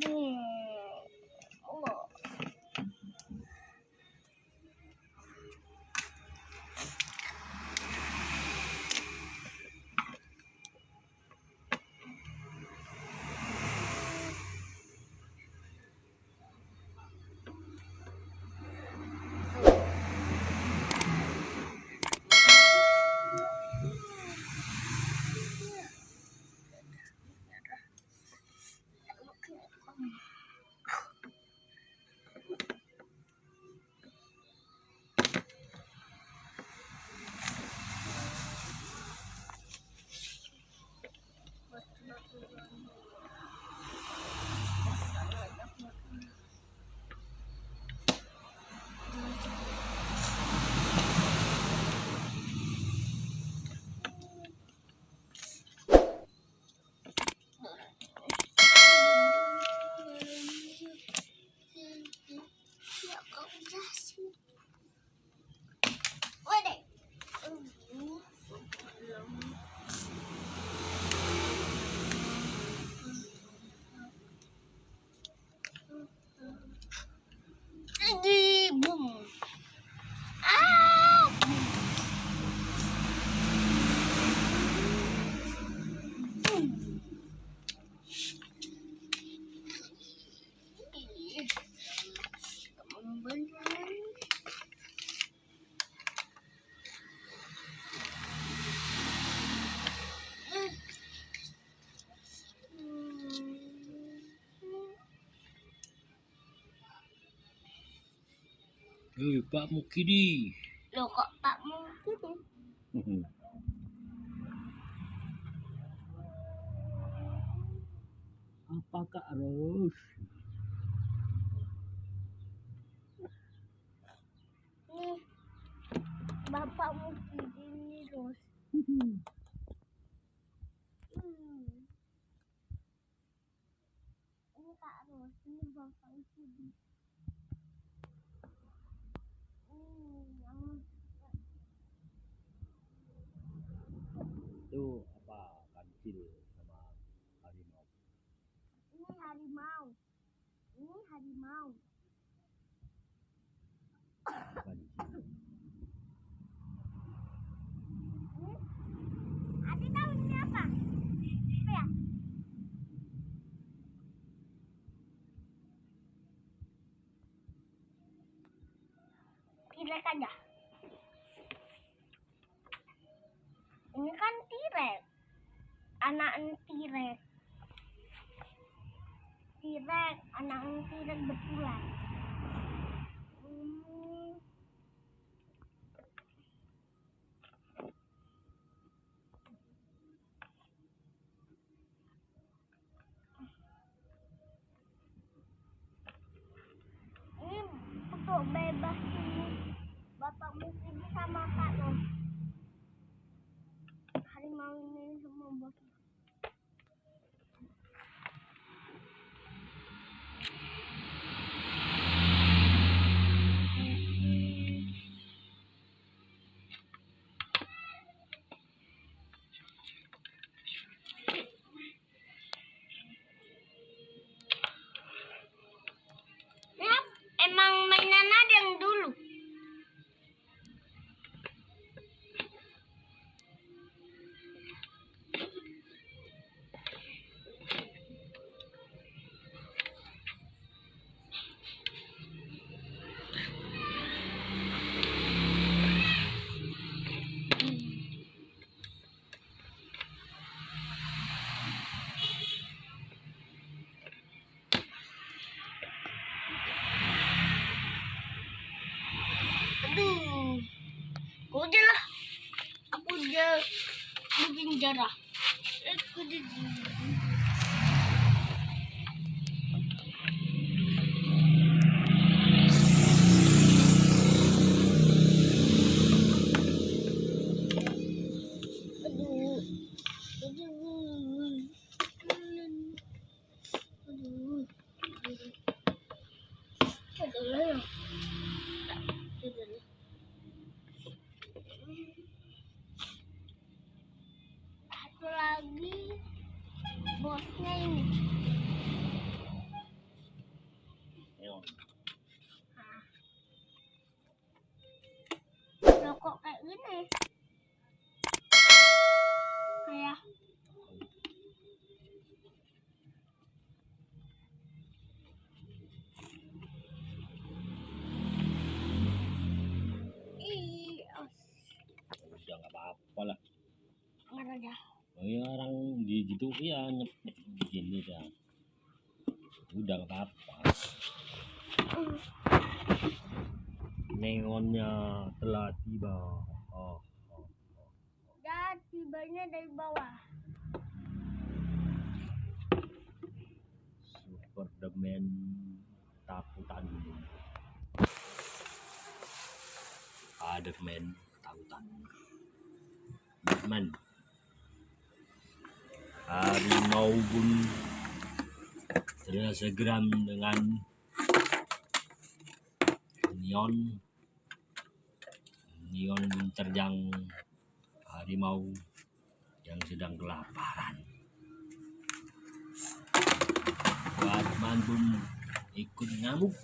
嗯。Eh, Pak Mukidi. Loh kok Pak Mukidi? Apa Kak Ros? Nih, Bapak Mukidi nih, Ros. Hmm. Ini Kak Ros, ini Bapak Mukidi. Itu apa? Kancil sama harimau. ini harimau. Ini harimau. Kancil. Ini Adi tahu ini apa? Apa ya? Tirek aja. Ini tirek. Anak tirek. Tirek, anak tirek betulan. Hmm. ini untuk bebasin bapak mungkin sama kak Rom Aduh. Aku aja lah. Aku aja bikin jarah. Aku. Aduh. Aduh. Aduh. Lagi bosnya ini. Loh kok kayak gini? Kayak. Udah nggak apa-apa lah. Nggak ada. Oh ya orang di gitu ya nyepet begini dah. Udah nggak apa-apa. Neonnya telah tiba. Oh, oh. Dan tibanya dari bawah. Superman takutan. Spiderman takutan. Batman harimau pun terasa geram dengan neon. Neon menerjang harimau yang sedang kelaparan. Batman pun ikut ngamuk.